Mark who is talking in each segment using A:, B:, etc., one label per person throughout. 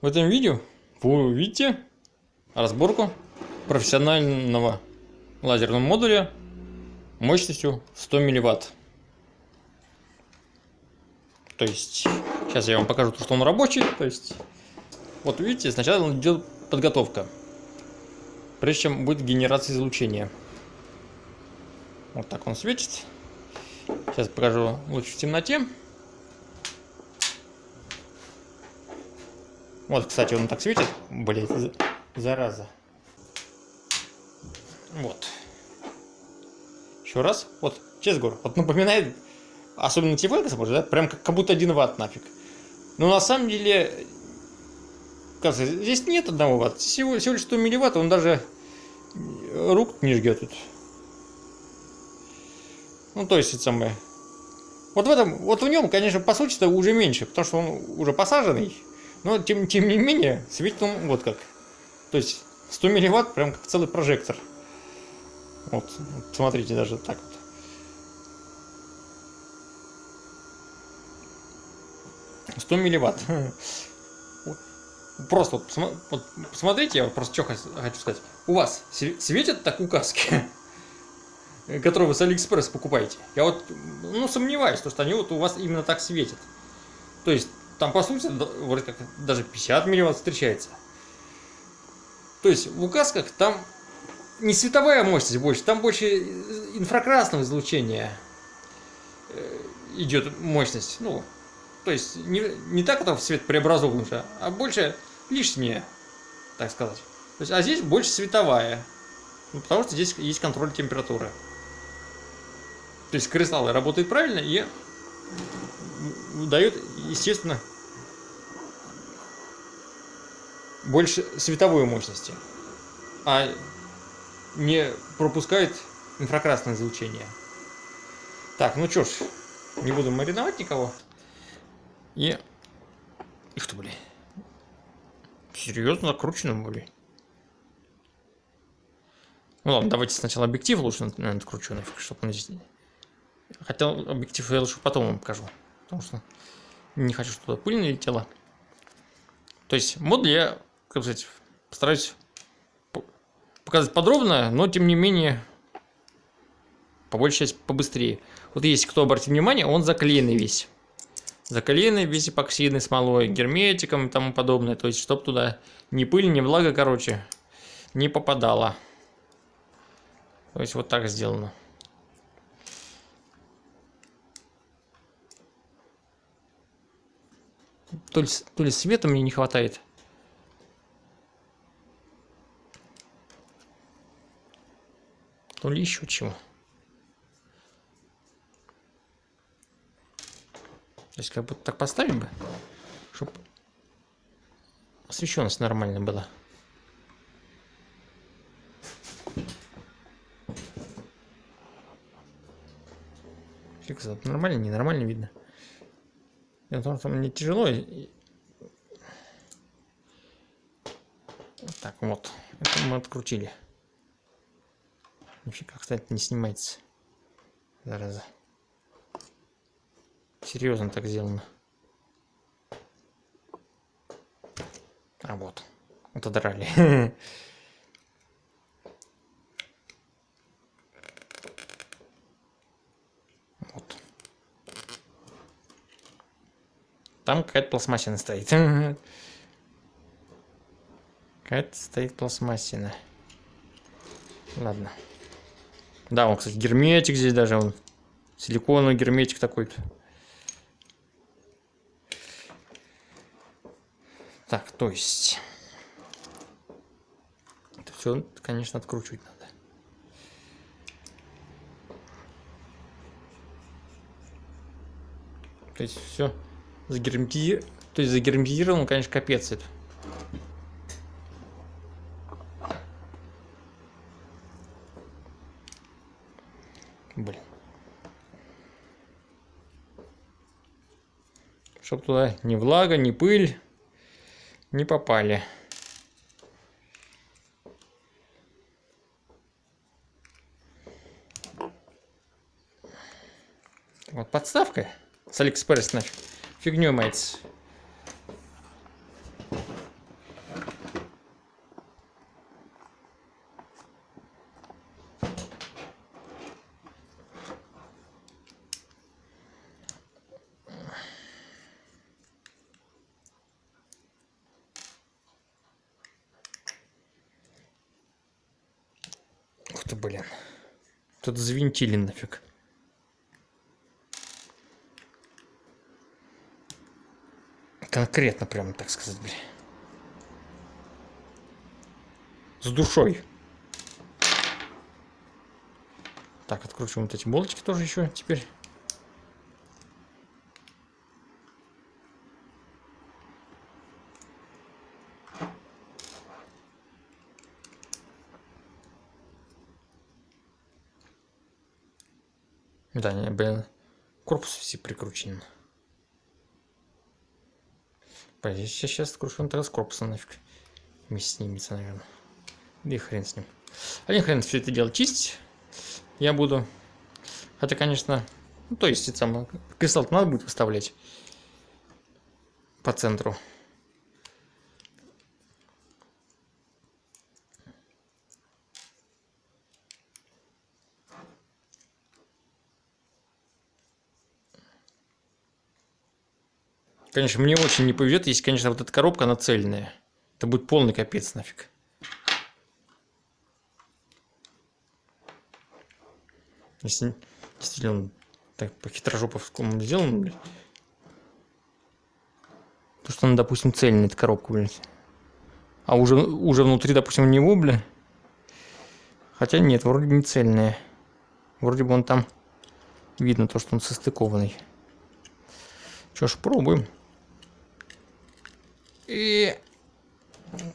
A: В этом видео вы увидите разборку профессионального лазерного модуля мощностью 100 милливатт. То есть, сейчас я вам покажу, что он рабочий. То есть, вот видите, сначала идет подготовка, прежде чем будет генерация излучения. Вот так он светит. Сейчас покажу лучше в темноте. Вот, кстати, он так светит. Блять, зараза. Вот. Еще раз. Вот, честно говорю, вот напоминает, особенно Тифлэкс, может, да, прям как, как будто один ватт нафиг. Но на самом деле, кажется, здесь нет одного ватта. Всего, всего лишь 100 милливатт, он даже рук не жгет тут. Ну, то есть, это самое. Вот в этом, вот в нем, конечно, по сути-то уже меньше, потому что он уже посаженный. Но, тем, тем не менее, светит он вот как. То есть, 100 милливатт, прям как целый прожектор. Вот, смотрите, даже так вот. 100 милливатт. Просто вот, вот посмотрите, я просто что хочу сказать. У вас светят так указки, которые вы с Алиэкспресс покупаете? Я вот, ну, сомневаюсь, что они вот у вас именно так светят. То есть, там, по сути, вроде как даже 50 милливатт встречается. То есть, в указках там не световая мощность больше, там больше инфракрасного излучения э, идет мощность. Ну, то есть, не, не так, как в свет преобразован уже, а больше лишнее, так сказать. То есть, а здесь больше световая. Ну, потому что здесь есть контроль температуры. То есть кристаллы работают правильно и дают, естественно, больше световой мощности, а не пропускает инфракрасное излучение. Так, ну чё ж, не буду мариновать никого. И... Их то, блин. Серьезно накручено, блин. Ну ладно, давайте сначала объектив лучше, наверное, откручу нафиг, чтобы он здесь... Хотя объектив я лучше потом вам покажу. Потому что не хочу, чтобы туда пыль налетела. То есть модуль я как сказать, постараюсь показать подробно, но тем не менее, по большей части побыстрее. Вот если кто обратит внимание, он заклеенный весь. Заклеенный весь эпоксидной смолой, герметиком и тому подобное. То есть, чтобы туда ни пыль, ни влага, короче, не попадала. То есть, вот так сделано. То ли, то ли света мне не хватает. То ли еще чего. То есть как будто так поставим бы, чтобы освещенность нормально была. Фиг нормально, ненормально видно. Потому что мне тяжело. Так, вот. Это мы открутили. Нифига, кстати, не снимается. Зараза. Серьезно так сделано. А вот. Вот Там какая-то пластмассина стоит. Какая-то стоит пластмассина. Ладно. Да, он, кстати, герметик здесь даже. Он силиконовый герметик такой-то. Так, то есть... Это все, конечно, откручивать надо. То есть все загерметизировано. То есть загерметизировано, конечно, капец это. Блин. Чтоб туда ни влага, ни пыль не попали. Вот подставка с Алиэкспресс нафиг фигню мается. Ух ты, блин. Тут завинтили нафиг. Конкретно прямо, так сказать, блин. С душой. Так, откручиваем вот эти болтики тоже еще теперь. Да, не, блин, корпус все прикручен. Блин, сейчас, сейчас откручу тогда с корпуса нафиг. Вместе снимется, наверное. Да и хрен с ним. Один хрен все это дело чистить. Я буду. Хотя, конечно, ну, то есть, это самое, кристалл надо будет выставлять по центру. Конечно, мне очень не повезет, если, конечно, вот эта коробка, она цельная. Это будет полный капец нафиг. Если действительно он так по хитрожоповскому сделан, блядь. То, что он, допустим, цельный, эта коробка, блядь. А уже, уже внутри, допустим, у него, бля. Хотя нет, вроде не цельная. Вроде бы он там видно то, что он состыкованный. Что ж, пробуем. И...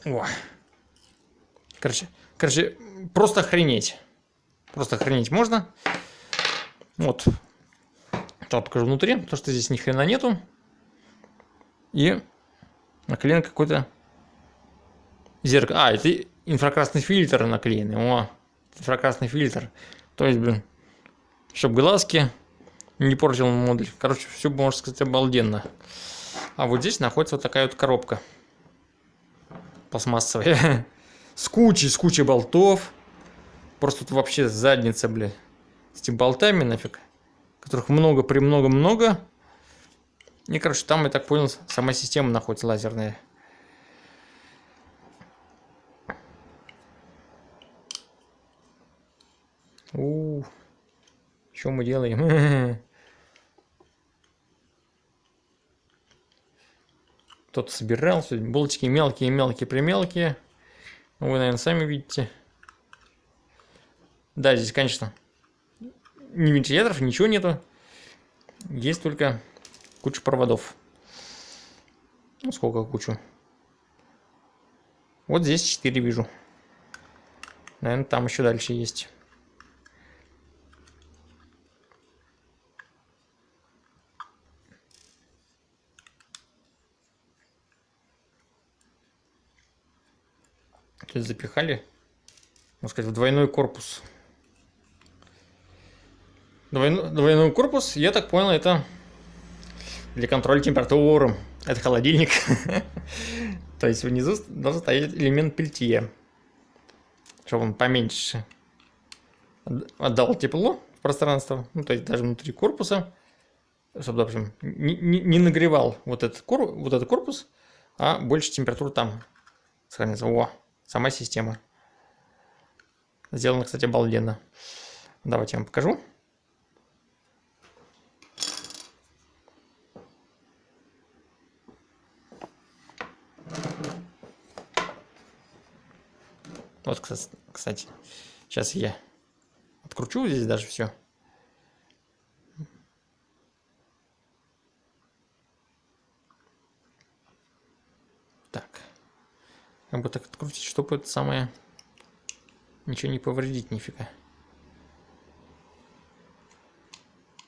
A: О. Короче, короче, просто охренеть. Просто охренеть можно. Вот. Сейчас покажу внутри, то что здесь ни хрена нету. И наклеен какой-то зеркало. А, это инфракрасный фильтр наклеенный. О, инфракрасный фильтр. То есть, блин, чтобы глазки не портил модуль. Короче, все, можно сказать, обалденно. А вот здесь находится вот такая вот коробка. Пластмассовая. С кучей, с кучей болтов. Просто тут вообще задница, бля. С этими болтами нафиг. Которых много, премного, много. И, короче, там, я так понял, сама система находится лазерная. У, -у, -у. что мы делаем? Кто-то собирал, болтики мелкие, мелкие, примелкие. Ну, вы, наверное, сами видите. Да, здесь, конечно, ни вентиляторов, ничего нету. Есть только куча проводов. Ну, сколько кучу? Вот здесь 4 вижу. Наверное, там еще дальше есть. Есть запихали, можно сказать, в двойной корпус. Двойной, двойной корпус, я так понял, это для контроля температуры. Это холодильник. То есть внизу должен стоять элемент пельтье. Чтобы он поменьше отдал тепло в пространство. Ну, то есть даже внутри корпуса. Чтобы, допустим, не, не, нагревал вот этот, вот этот корпус, а больше температуры там сохранится. О, сама система. Сделано, кстати, обалденно. Давайте я вам покажу. Вот, кстати, сейчас я откручу здесь даже все. Как бы так открутить, чтобы это самое ничего не повредить нифига.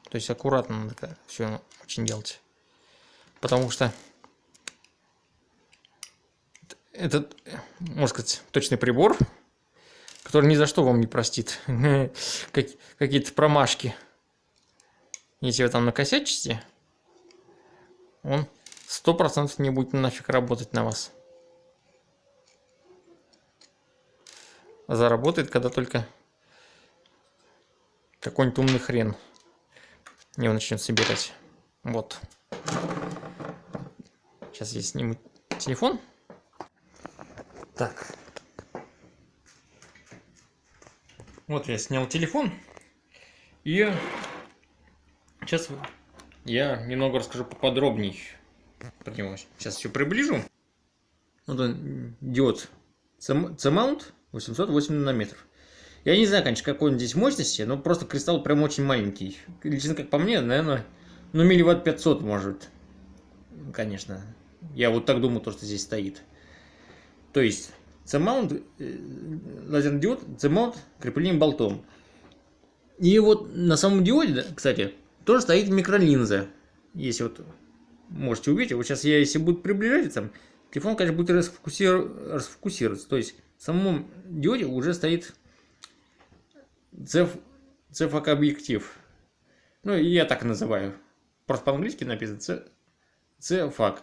A: То есть аккуратно надо все очень делать. Потому что этот, можно сказать, точный прибор, который ни за что вам не простит какие-то промашки. Если вы там накосячите, он сто процентов не будет нафиг работать на вас. Заработает, когда только какой-нибудь умный хрен его начнет собирать. Вот. Сейчас я сниму телефон. Так. Вот я снял телефон. И сейчас я немного расскажу поподробней про него. Сейчас все приближу. Вот он, диод C-mount 808 нанометров. Я не знаю, конечно, какой он здесь мощности, но просто кристалл прям очень маленький. Лично, как по мне, наверное, ну, милливатт 500 может. Конечно. Я вот так думаю, то, что здесь стоит. То есть, C-mount, э, лазерный диод, C-mount креплением болтом. И вот на самом диоде, кстати, тоже стоит микролинза. Если вот можете увидеть, вот сейчас я, если буду приближать, там, телефон, конечно, будет расфокусир... расфокусироваться. То есть, в самом диоде уже стоит CFAK объектив. Ну, я так называю. Просто по-английски написано CFAK.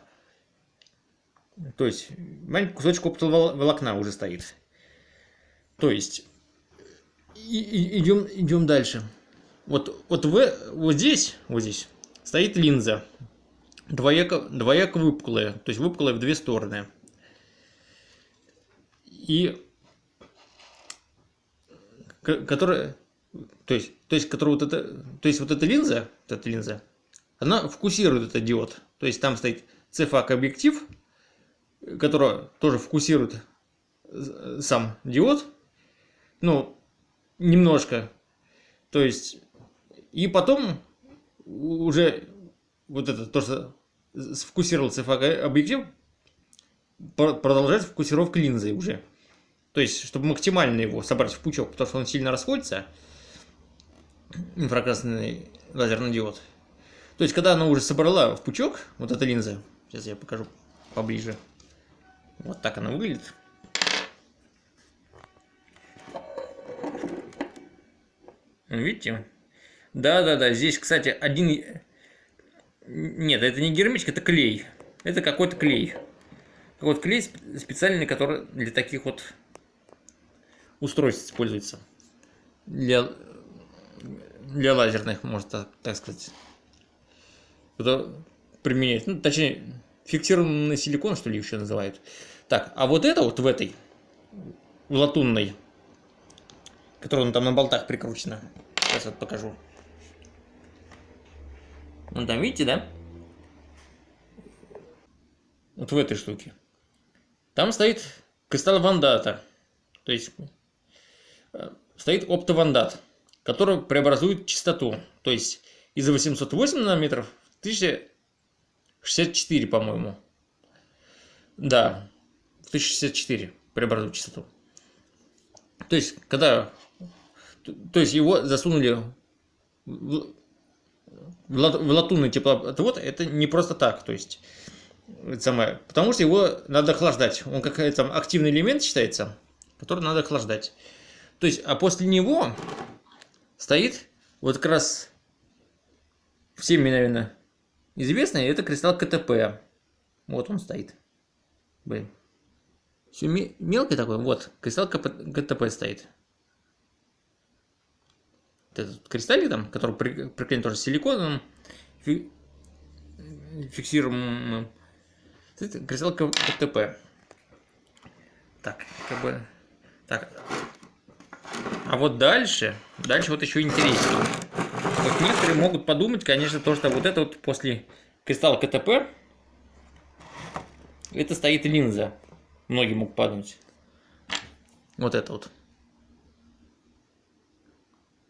A: То есть, маленький кусочек оптового волокна уже стоит. То есть, и, идем, идем дальше. Вот, вот, в, вот здесь, вот здесь стоит линза. Двояко, двояко выпуклая. То есть, выпуклая в две стороны. И которая, то есть, то есть, которая вот это, то есть вот эта линза, вот эта линза, она фокусирует этот диод. То есть там стоит цефак объектив, который тоже фокусирует сам диод, ну, немножко. То есть, и потом уже вот это, то, что сфокусировал цефак объектив, продолжает фокусировка линзы уже. То есть, чтобы максимально его собрать в пучок, потому что он сильно расходится, инфракрасный лазерный диод. То есть, когда она уже собрала в пучок, вот эта линза, сейчас я покажу поближе, вот так она выглядит. Видите? Да-да-да, здесь, кстати, один... Нет, это не герметик, это клей. Это какой-то клей. Вот клей специальный, который для таких вот устройств используется. Для, для лазерных, можно так, сказать. Это применять. Ну, точнее, фиксированный силикон, что ли, еще называют. Так, а вот это вот в этой, в латунной, которая там на болтах прикручена. Сейчас вот покажу. Вон там, видите, да? Вот в этой штуке. Там стоит кристалл вандата. То есть стоит оптовандат, который преобразует частоту. То есть из 808 нанометров в 1064, по-моему. Да, в 1064 преобразует частоту. То есть, когда... То есть, его засунули в, в латунный теплоотвод, это не просто так. То есть, самое, потому что его надо охлаждать. Он как там активный элемент считается, который надо охлаждать. То есть, а после него стоит вот как раз всем, наверное, известный, это кристалл КТП. Вот он стоит. Блин. Все мелкий такой. Вот, кристалл КТП стоит. Этот кристаллик там, который приклеен тоже силиконом, фи фиксируем кристалл КТП. Так, как бы... Так, а вот дальше, дальше вот еще интереснее. Вот некоторые могут подумать, конечно, то, что вот это вот после кристалла КТП, это стоит линза. Многие могут подумать. Вот это вот.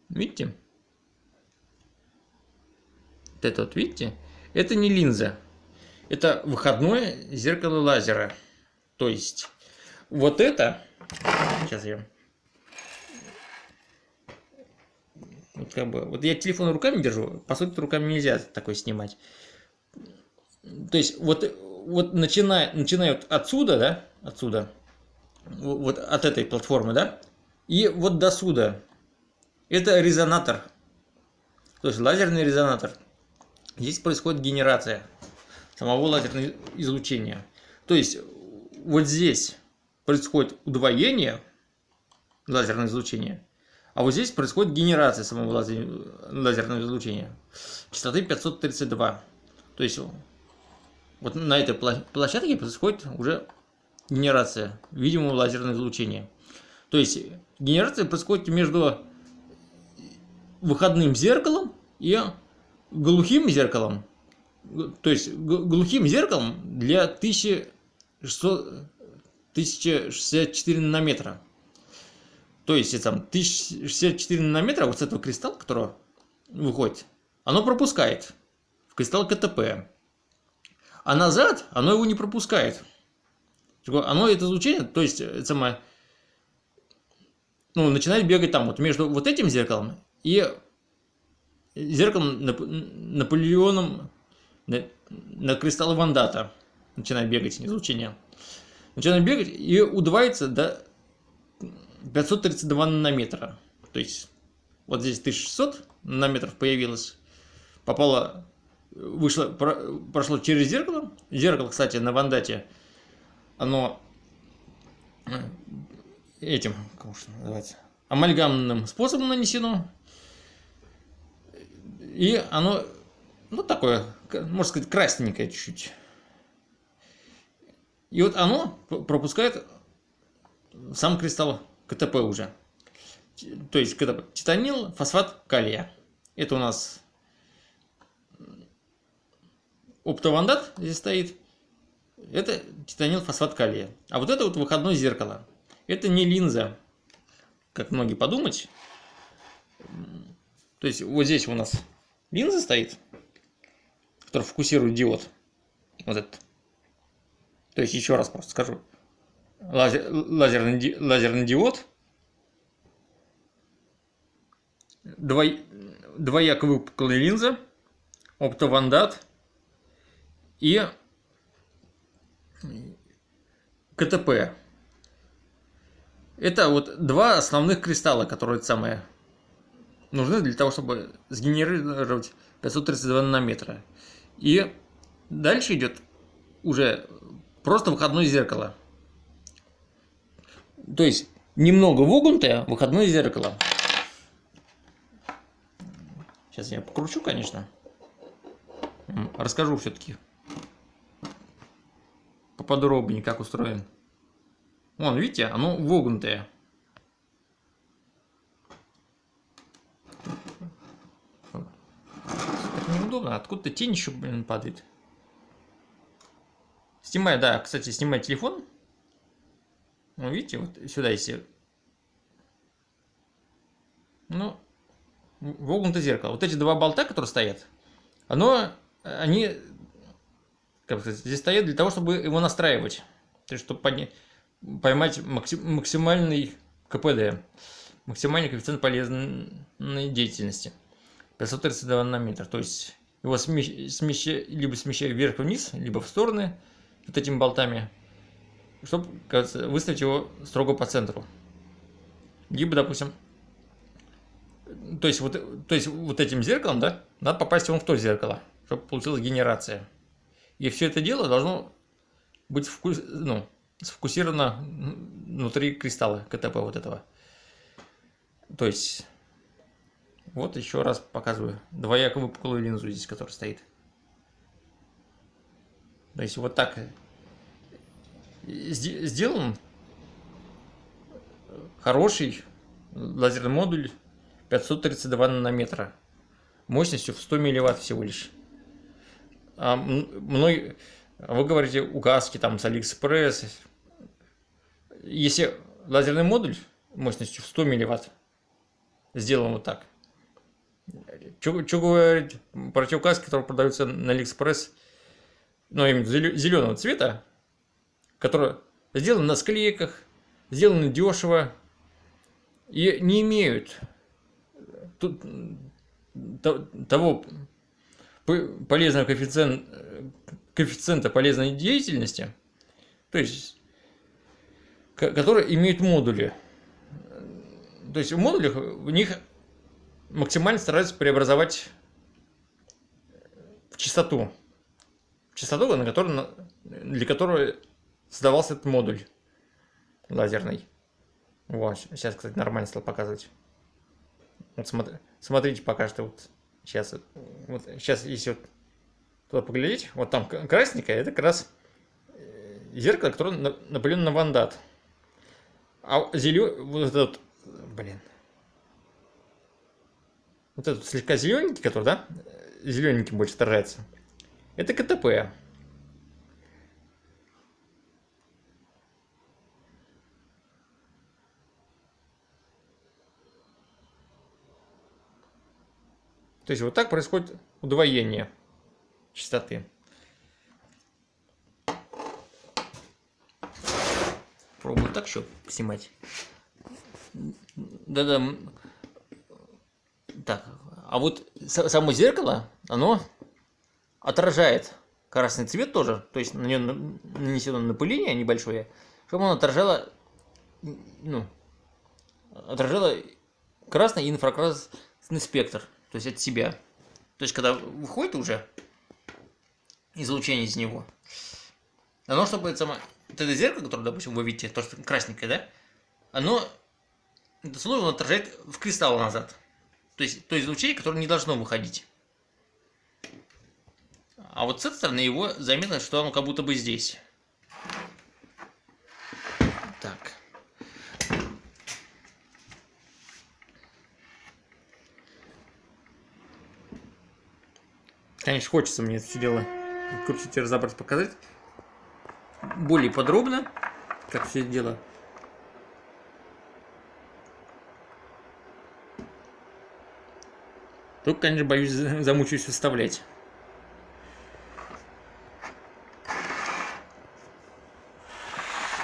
A: Видите? Вот это вот, видите? Это не линза. Это выходное зеркало лазера. То есть, вот это... Сейчас я Вот, как бы, вот я телефон руками держу, по сути, руками нельзя такой снимать. То есть, вот, вот начиная, начиная вот отсюда, да, отсюда, вот от этой платформы, да, и вот до сюда, это резонатор, то есть лазерный резонатор. Здесь происходит генерация самого лазерного излучения. То есть, вот здесь происходит удвоение лазерного излучения, а вот здесь происходит генерация самого лазерного излучения. Частоты 532. То есть вот на этой площадке происходит уже генерация видимого лазерного излучения. То есть генерация происходит между выходным зеркалом и глухим зеркалом. То есть глухим зеркалом для 1600, 1064 нанометра. То есть там 1064 нанометра вот с этого кристалла, который выходит, оно пропускает в кристалл КТП. А назад оно его не пропускает. Оно это излучение, то есть это самое, ну, начинает бегать там вот между вот этим зеркалом и зеркалом Наполеоном на, на кристаллы Вандата. Начинает бегать излучение. Начинает бегать и удваивается до 532 нанометра. То есть вот здесь 1600 нанометров появилось. Попало, вышло, прошло через зеркало. Зеркало, кстати, на Вандате, оно э, этим, как уж называется, амальгамным способом нанесено. И оно, ну, такое, можно сказать, красненькое чуть-чуть. И вот оно пропускает сам кристалл КТП уже. То есть КТП. Титанил, фосфат калия. Это у нас оптовандат здесь стоит. Это титанил, фосфат калия. А вот это вот выходное зеркало. Это не линза, как многие подумать. То есть вот здесь у нас линза стоит, которая фокусирует диод. Вот этот. То есть еще раз просто скажу лазер, лазерный, лазерный диод, двой, двояко выпуклая линза, оптовандат и КТП. Это вот два основных кристалла, которые самые нужны для того, чтобы сгенерировать 532 нанометра. И дальше идет уже просто выходное зеркало. То есть немного вогнутое выходное зеркало. Сейчас я покручу, конечно. Расскажу все-таки поподробнее, как устроен. Вон, видите, оно вогнутое. Это неудобно, откуда-то тень еще, блин, падает. Снимаю, да, кстати, снимаю телефон ну, видите, вот сюда если... Ну, вогнутое зеркало. Вот эти два болта, которые стоят, оно, они, как сказать, здесь стоят для того, чтобы его настраивать. То есть, чтобы поднять, поймать максимальный КПД, максимальный коэффициент полезной деятельности. 532 нанометра. То есть, его смещаю, либо смещаю вверх-вниз, либо в стороны вот этими болтами чтобы выставить его строго по центру. Либо, допустим, то есть вот, то есть вот этим зеркалом, да, надо попасть вон в то зеркало, чтобы получилась генерация. И все это дело должно быть вкус, ну, сфокусировано внутри кристалла КТП вот этого. То есть, вот еще раз показываю двояко выпуклую линзу здесь, которая стоит. То есть вот так сделан хороший лазерный модуль 532 нанометра мощностью в 100 милливатт всего лишь. А мной, вы говорите указки там с Алиэкспресс. Если лазерный модуль мощностью в 100 милливатт сделан вот так, что говорить про те указки, которые продаются на Алиэкспресс, ну, именно зеленого цвета, которые сделаны на склейках, сделаны дешево и не имеют того полезного коэффициента, коэффициента полезной деятельности, то есть, которые имеют модули. То есть в модулях в них максимально стараются преобразовать в частоту. Частоту, на которую, для которой создавался этот модуль лазерный. Вот, сейчас, кстати, нормально стал показывать. Вот смотри, смотрите пока что вот сейчас, вот сейчас, если вот туда поглядеть, вот там красненькое, это как раз э, зеркало, которое напылено на вандат. А зеленый, вот этот, блин. Вот этот слегка зелененький, который, да? Зелененький больше отражается. Это КТП. То есть вот так происходит удвоение частоты. Пробую так еще снимать. Да-да. Так, а вот само зеркало, оно отражает красный цвет тоже, то есть на нем нанесено напыление небольшое, чтобы оно отражало, ну, отражало красный и инфракрасный спектр, то есть от себя. То есть когда выходит уже излучение из него, оно, чтобы это самое, вот это зеркало, которое, допустим, вы видите, то, что красненькое, да, оно, это слой он отражает в кристалл назад. То есть то излучение, которое не должно выходить. А вот с этой стороны его заметно, что оно как будто бы здесь. Так. Конечно, хочется мне это все дело крутить и разобрать, показать более подробно, как все это дело. Только, конечно, боюсь, замучаюсь выставлять.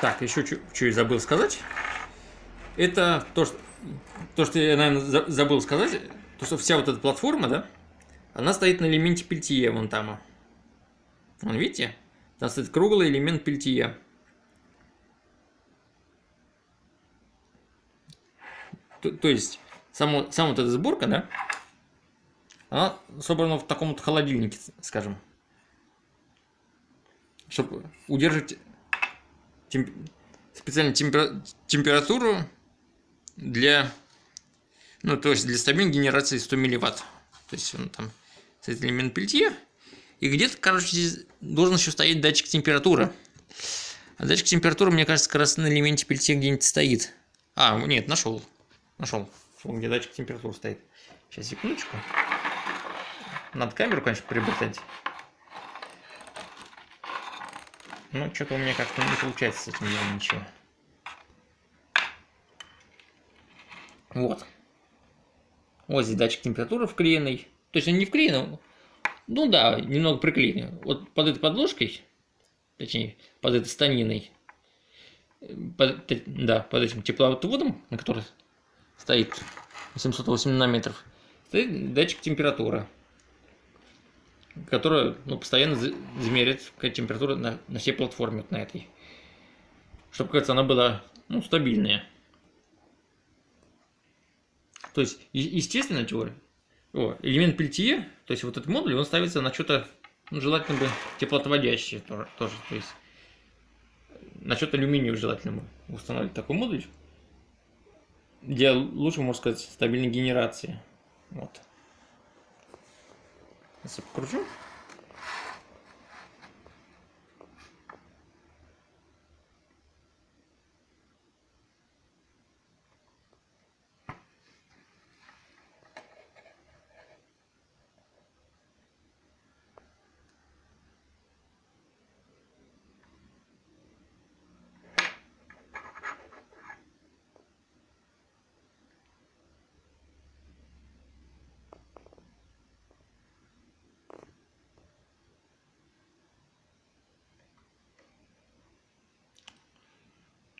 A: Так, еще что я забыл сказать. Это то, что, то, что я, наверное, забыл сказать, то, что вся вот эта платформа, да, она стоит на элементе пельтье вон там. Вон, видите? Там стоит круглый элемент пельтье. То, то есть, само, сама вот эта сборка, да, она собрана в таком вот холодильнике, скажем. Чтобы удерживать темп... специальную темпер... температуру для, ну, то есть для стабильной генерации 100 милливатт. То есть он там стоит элемент пельтье. И где-то, короче, здесь должен еще стоять датчик температуры. А датчик температуры, мне кажется, как раз на элементе пельтье где-нибудь стоит. А, нет, нашел. Нашел. Где датчик температуры стоит. Сейчас, секундочку. Надо камеру, конечно, приобретать. Но что-то у меня как-то не получается с этим делом ничего. Вот. Вот здесь датчик температуры вклеенный. То есть он не вклеенный, ну да, немного приклеенный. Вот под этой подложкой, точнее, под этой станиной, под, да, под этим тепловодом, на который стоит 708 нанометров, стоит датчик температуры которая ну, постоянно замеряет температуру на, на всей платформе вот на этой. Чтобы, кажется, она была ну, стабильная. То есть, естественно, теория. О, элемент пельтье, то есть вот этот модуль, он ставится на что-то, ну, желательно бы теплоотводящее тоже, тоже. То есть, на что-то алюминиевое желательно бы устанавливать такой модуль. Для лучше, можно сказать, стабильной генерации. Вот. Если покручу.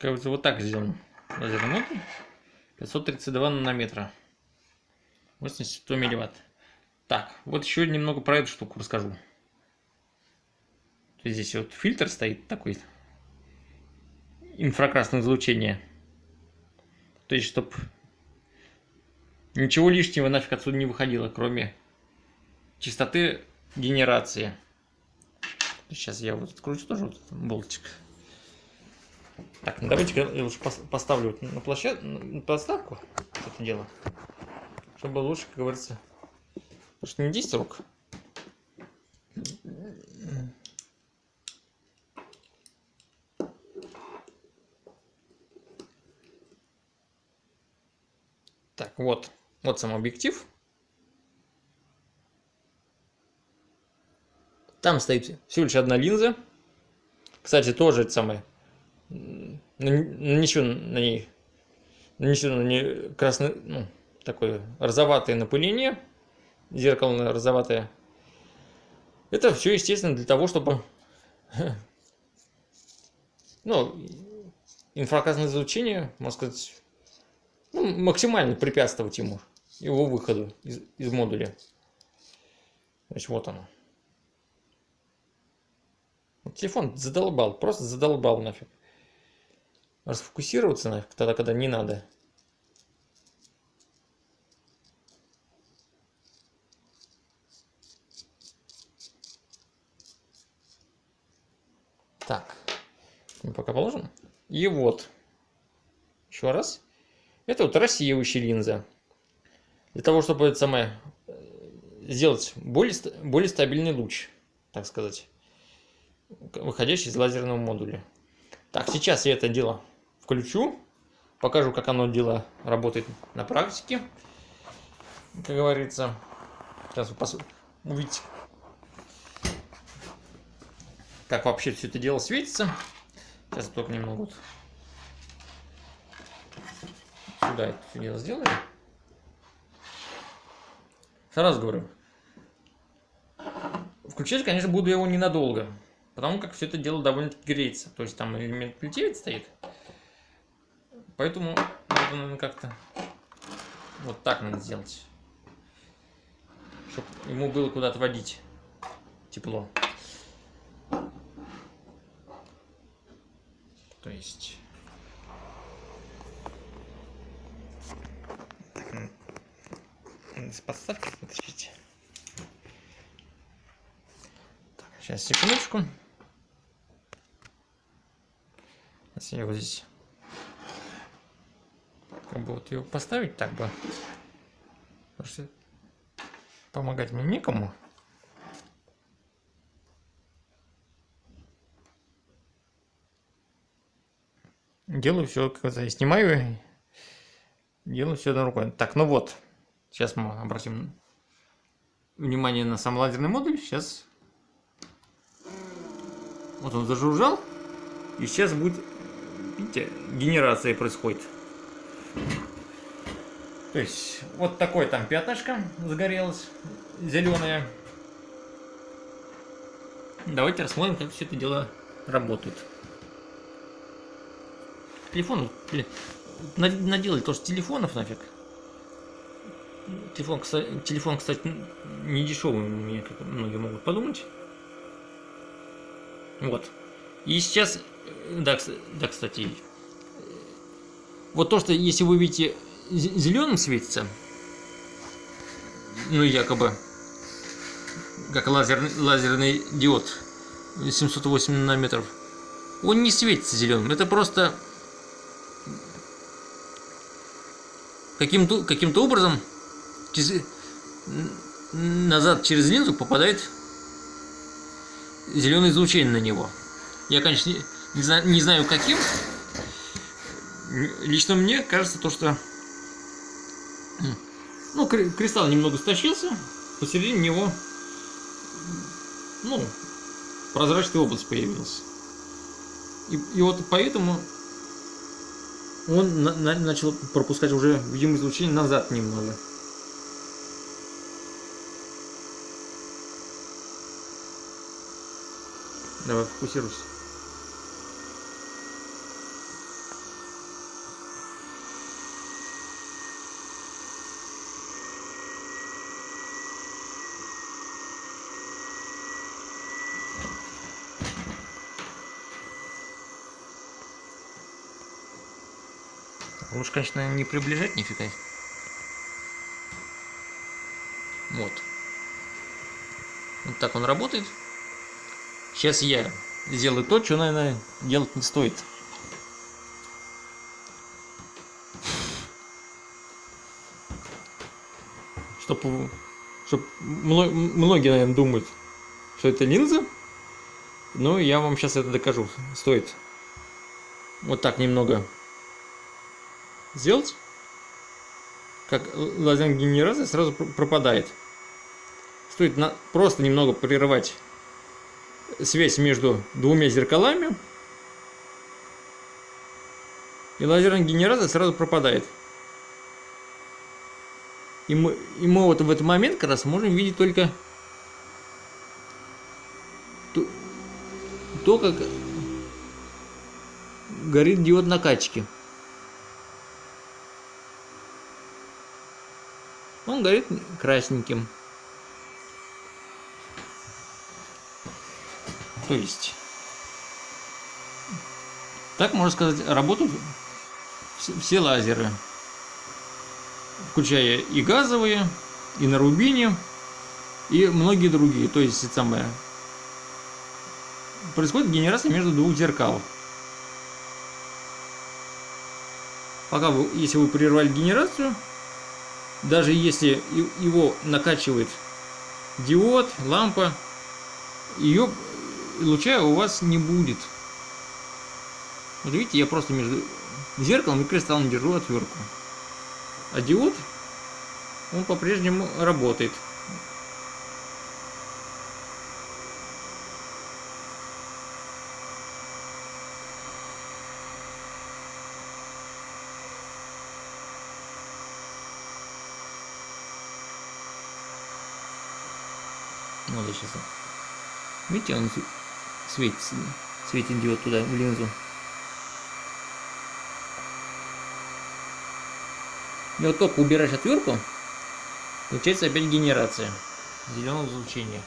A: Кажется, вот так сделан лазерный модуль. 532 нанометра. 80 100 милливатт. Так, вот еще немного про эту штуку расскажу. Здесь вот фильтр стоит такой. Инфракрасное излучение. То есть, чтобы ничего лишнего нафиг отсюда не выходило, кроме частоты генерации. Сейчас я вот откручу тоже вот болтик. Так, ну давайте я лучше поставлю на, площад... на подставку это дело. Чтобы лучше, как говорится, что не 10 рук. Так, вот. Вот сам объектив. Там стоит всего лишь одна линза. Кстати, тоже это самое. Нанесено на ней нанесено на ней красный, ну, такое розоватое напыление. Зеркало розоватое. Это все, естественно, для того, чтобы ну, инфракрасное излучение, можно сказать, ну, максимально препятствовать ему, его выходу из, из модуля. Значит, вот оно. Телефон задолбал, просто задолбал нафиг. Расфокусироваться нафиг тогда, когда не надо. Так, мы пока положим. И вот, еще раз. Это вот рассеивающая линза. Для того, чтобы это самое э, сделать более, более стабильный луч, так сказать, выходящий из лазерного модуля. Так, сейчас я это дело включу, покажу, как оно дело работает на практике, как говорится. Сейчас вы увидите, как вообще все это дело светится. Сейчас только немного вот сюда это все дело сделаем. Сразу говорю, включать, конечно, буду его ненадолго, потому как все это дело довольно греется. То есть там элемент плетевец стоит. Поэтому надо, наверное, как-то вот так надо сделать. Чтобы ему было куда то водить тепло. То есть... с подставки вытащить. Так, сейчас, секундочку. Сейчас я вот здесь бы вот ее поставить так бы. Потому что помогать мне некому. Делаю все, как я снимаю, делаю все на рукой. Так, ну вот, сейчас мы обратим внимание на сам лазерный модуль. Сейчас вот он зажужжал, и сейчас будет, видите, генерация происходит. То есть вот такое там пятнышко загорелось, зеленое. Давайте рассмотрим, как все это дело работает телефон, наделали тоже телефонов нафиг. Телефон, кстати, телефон, кстати, не дешевый, мне как многие могут подумать. Вот. И сейчас, да, да, кстати, вот то, что если вы видите зеленым светится, ну якобы, как лазерный, лазерный диод 708 нанометров, он не светится зеленым, это просто каким-то каким образом назад через линзу попадает зеленое излучение на него. Я, конечно, не, не знаю каким. Лично мне кажется то, что ну, кристалл немного стащился, посередине него ну, прозрачная область появилась. И, и вот поэтому он на на начал пропускать уже видимое излучение назад немного. Давай, фокусируйся. Лучше, конечно, не приближать нифига. Вот. Вот так он работает. Сейчас я сделаю то, что, наверное, делать не стоит. Чтобы, чтобы многие, наверное, думают, что это линза. Но я вам сейчас это докажу. Стоит вот так немного сделать. как лазерная генерация сразу пр- пропадает. Стоит на, просто немного прерывать связь между двумя зеркалами, и лазерная генерация сразу пропадает. И мы, и мы вот в этот момент как раз можем видеть только то, то как горит диод накачки. Он горит красненьким. То есть, так можно сказать, работают все, лазеры, включая и газовые, и на рубине, и многие другие. То есть, это самое, происходит генерация между двух зеркал. Пока вы, если вы прервали генерацию, даже если его накачивает диод, лампа, ее луча у вас не будет. Вот видите, я просто между зеркалом и кристаллом держу отвертку. А диод, он по-прежнему работает. Вот я сейчас. Видите, он светится, светит диод туда, в линзу. И вот только убираешь отвертку, получается опять генерация зеленого излучения.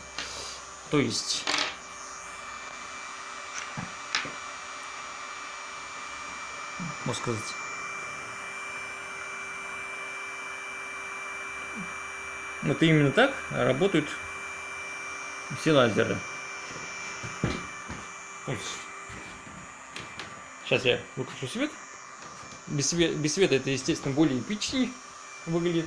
A: То есть можно сказать вот именно так работают все лазеры. Сейчас я выключу свет. Без, све- без света это, естественно, более эпичнее выглядит.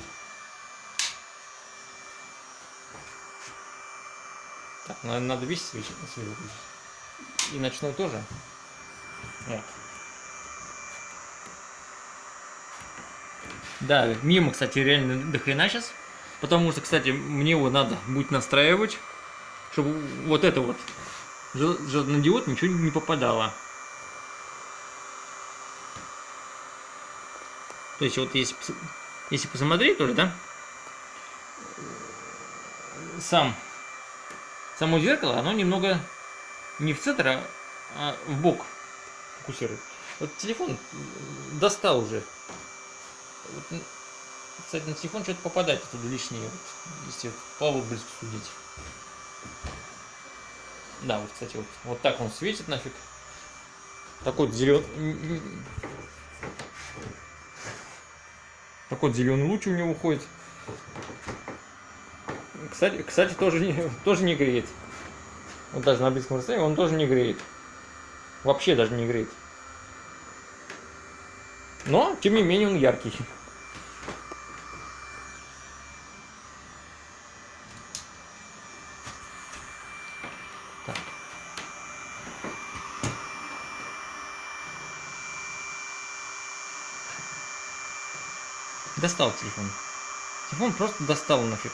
A: Так, надо, надо весь свет, свет выключить. И ночной тоже. Вот. Да, мимо, кстати, реально до хрена сейчас. Потому что, кстати, мне его надо будет настраивать, чтобы вот это вот желтый диод ничего не попадало. То есть вот если, если посмотреть тоже, да, сам, само зеркало, оно немного не в центр, а, а в бок фокусирует. Вот телефон достал уже. Вот, кстати, на телефон что-то попадает оттуда лишнее, вот, если по отблеску судить. Да, вот, кстати, вот, вот так он светит нафиг. Такой зеленый... Такой зеленый луч у него уходит. Кстати, кстати тоже, не, тоже не греет. Вот даже на близком расстоянии он тоже не греет. Вообще даже не греет. Но, тем не менее, он яркий. Так. Достал телефон. Телефон просто достал нафиг.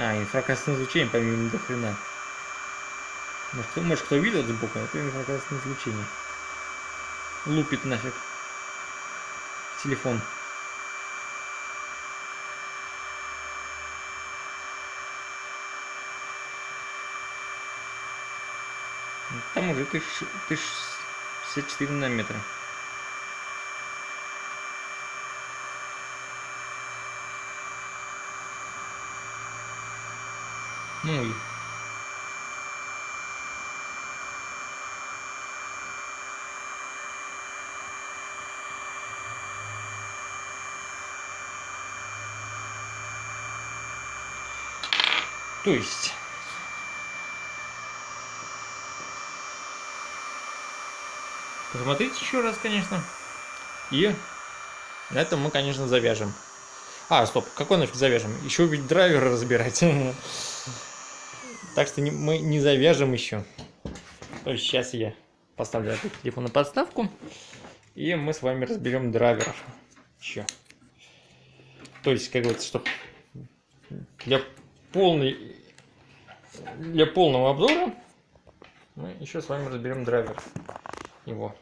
A: А, инфракрасное излучение помимо до. Может, может, кто видел сбоку, это инфракрасное излучение. Лупит нафиг. Телефон. Там уже 1064 нанометра. Ну и То есть... Посмотрите еще раз, конечно. И на этом мы, конечно, завяжем. А, стоп, какой нафиг завяжем? Еще ведь драйвер разбирать. Так что мы не завяжем еще. Сейчас я поставлю этот телефон на подставку. И мы с вами разберем драйвер. Еще. То есть, как говорится, чтобы для полной для полного обзора мы еще с вами разберем драйвер его.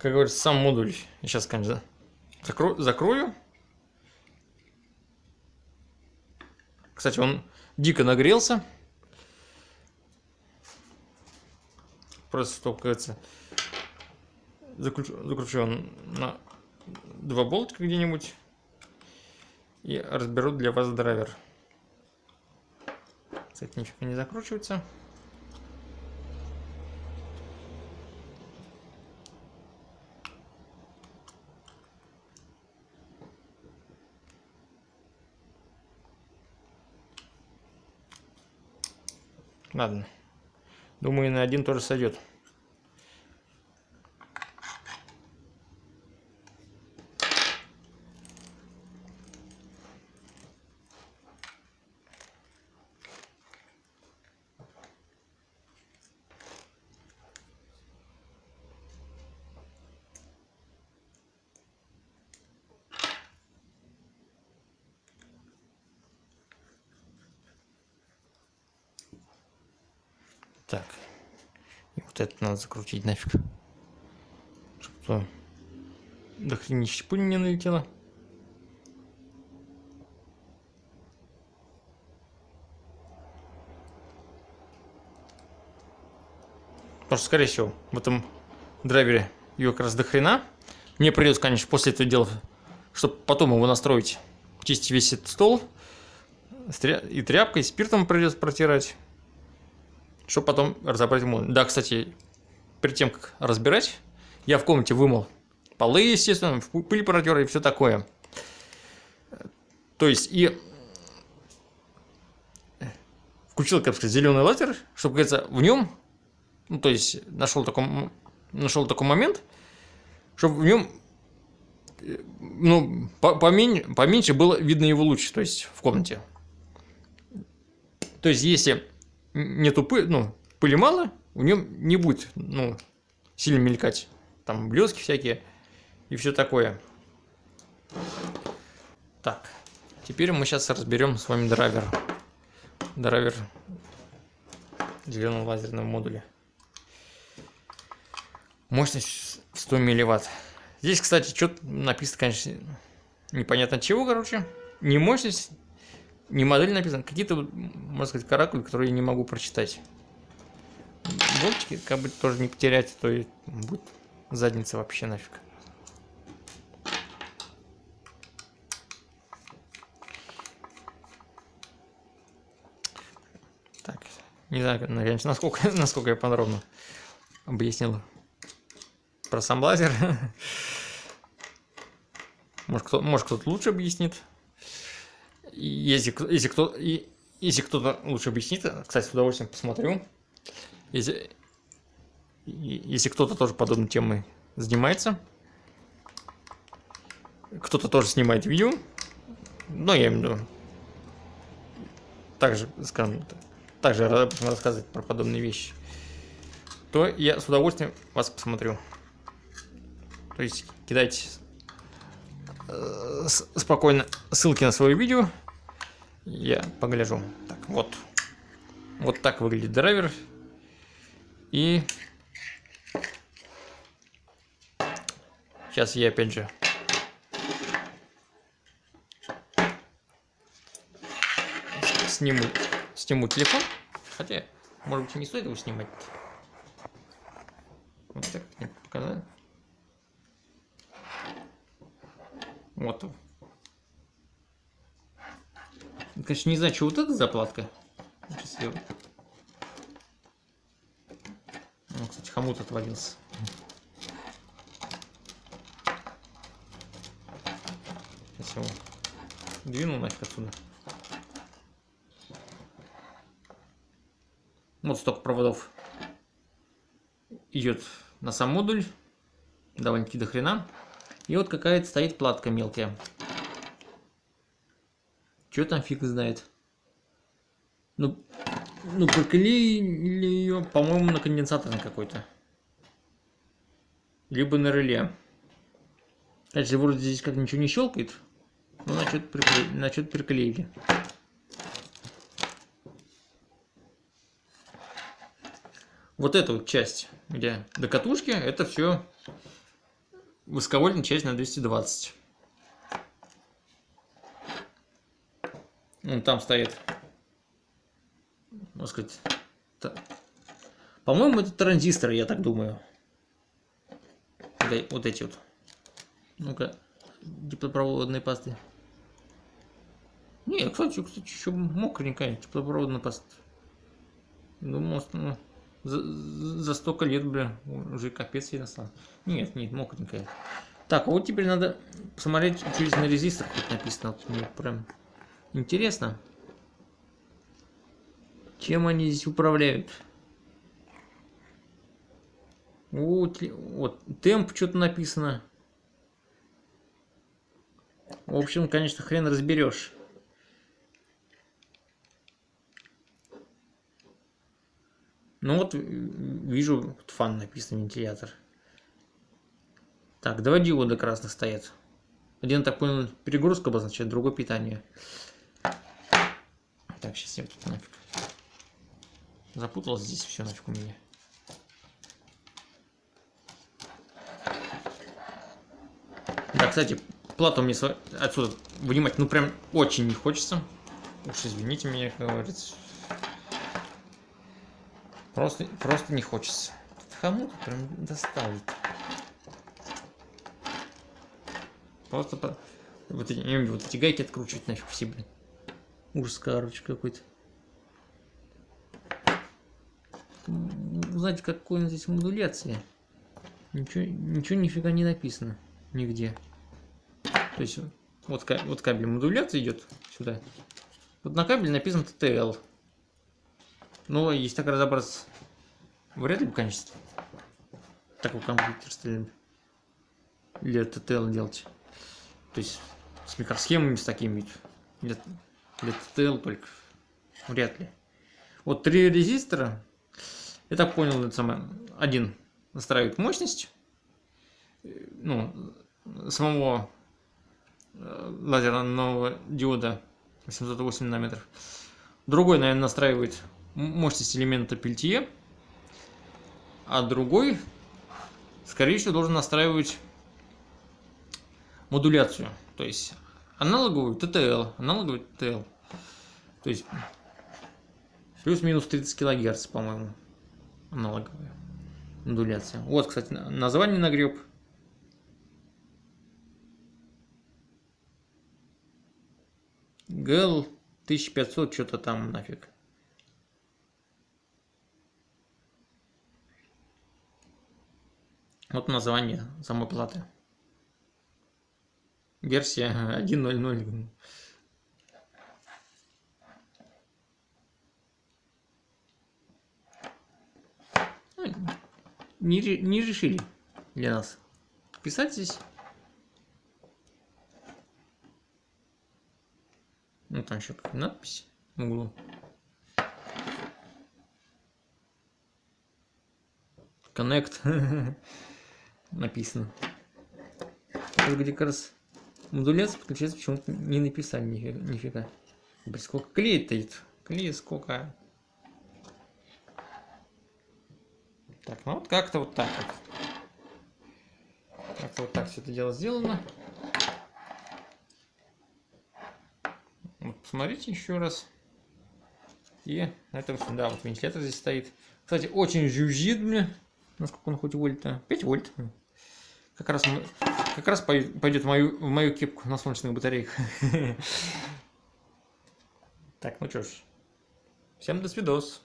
A: Как говорится, сам модуль. Я сейчас, конечно, закро закрою. Кстати, он дико нагрелся. Просто, что, кажется, закручу, он на два болтика где-нибудь и разберу для вас драйвер. Кстати, ничего не закручивается. Ладно. Думаю, на один тоже сойдет. Так. И вот это надо закрутить нафиг. Чтобы до хренища пыль не налетела. Потому что, скорее всего, в этом драйвере ее как раз до хрена. Мне придется, конечно, после этого дела, чтобы потом его настроить, чистить весь этот стол. И тряпкой, и спиртом придется протирать чтобы потом разобрать модуль. Да, кстати, перед тем, как разбирать, я в комнате вымыл полы, естественно, пыль протер и все такое. То есть, и включил, как сказать, зеленый лазер, чтобы, говорится, в нем, ну, то есть, нашел такой, нашел такой момент, чтобы в нем ну, поменьше, поменьше было видно его луч, то есть, в комнате. То есть, если нету пыли, ну, пыли мало, в нем не будет, ну, сильно мелькать. Там блески всякие и все такое. Так, теперь мы сейчас разберем с вами драйвер. Драйвер зеленого лазерного модуля. Мощность 100 милливатт. Здесь, кстати, что-то написано, конечно, непонятно чего, короче. Не мощность, не модель написано, какие-то, можно сказать, каракули, которые я не могу прочитать. Болтики, как бы тоже не потерять, то и будет задница вообще нафиг. Так, не знаю, конечно, насколько, насколько я подробно объяснил про сам лазер. Может, кто, может кто-то лучше объяснит. Если, если, кто, если кто-то лучше объяснит, кстати, с удовольствием посмотрю. Если, если кто-то тоже подобной темой занимается, кто-то тоже снимает видео, но я имею в виду, также, скажем, также рассказывать про подобные вещи, то я с удовольствием вас посмотрю. То есть кидайте э, спокойно ссылки на свое видео, я погляжу. Так, вот. Вот так выглядит драйвер. И... Сейчас я опять же... Сниму, сниму телефон. Хотя, может быть, не стоит его снимать. Вот так мне показать. Вот Конечно, не знаю, что вот эта заплатка. Сейчас ее... Ну, кстати, хомут отвалился. Сейчас его двину нафиг отсюда. Вот столько проводов идет на сам модуль. Довольно-таки до хрена. И вот какая-то стоит платка мелкая. Что там фиг знает. Ну, ну проклеили ее, по-моему, на конденсатор какой-то. Либо на реле. Опять вроде здесь как ничего не щелкает. Ну, значит, прикле... значит приклеили. Вот эта вот часть, где до катушки, это все высоковольтная часть на 220. Вон там стоит, можно сказать, по-моему, это транзисторы, я так думаю. Вот эти вот. Ну-ка, теплопроводные пасты. Не, кстати, кстати, еще мокренькая теплопроводная паста. Думал, ну, за, за столько лет, бля, уже капец ей настал. Нет, нет, мокренькая. Так, а вот теперь надо посмотреть, здесь на резистор тут написано. Вот мне прям интересно. Чем они здесь управляют? Вот, вот темп что-то написано. В общем, конечно, хрен разберешь. Ну вот, вижу, фан написан, вентилятор. Так, два диода красных стоят. Один, так понял, перегрузка обозначает, другой питание. Так, сейчас я тут нафиг. Запуталось здесь все нафиг у меня. Да, кстати, плату мне отсюда вынимать, ну прям очень не хочется. Уж извините меня, как говорится. Просто, просто не хочется. Хомут прям достал. Просто по... вот, эти, вот эти гайки откручивать нафиг все, блин. Ужас, короче, какой-то. Узнать, какой здесь модуляция. Ничего, ничего нифига не написано. Нигде. То есть, вот, вот кабель модуляции идет сюда. Вот на кабеле написано TTL. Но если так разобраться, вряд ли бы, конечно, такой компьютер стали для TTL делать. То есть с микросхемами с такими для, для TTL только вряд ли. Вот три резистора. Я так понял, это самое. Один настраивает мощность. Ну, самого э, лазерного диода 808 нанометров. Другой, наверное, настраивает мощность элемента пельтье, а другой, скорее всего, должен настраивать модуляцию, то есть аналоговую TTL, аналоговую TTL, то есть плюс-минус 30 килогерц, по-моему, аналоговая модуляция. Вот, кстати, название нагреб. GL 1500, что-то там нафиг. Вот название самой платы. Версия 1.0.0. Ну, не, не решили для нас писать здесь. Ну там еще надпись в углу. Connect. написано. Тут где как раз модуляция подключается, почему-то не написали нифига. Блин, сколько клеит идет. Клеит сколько. Так, ну вот как-то вот так вот. Как-то вот так все это дело сделано. Вот, посмотрите еще раз. И это, да, вот вентилятор здесь стоит. Кстати, очень жужжит мне. Насколько он хоть вольт-то? 5 вольт. Как раз, как раз пойдет в мою, в мою кепку на солнечных батарейках. Так, ну что ж. Всем до свидос.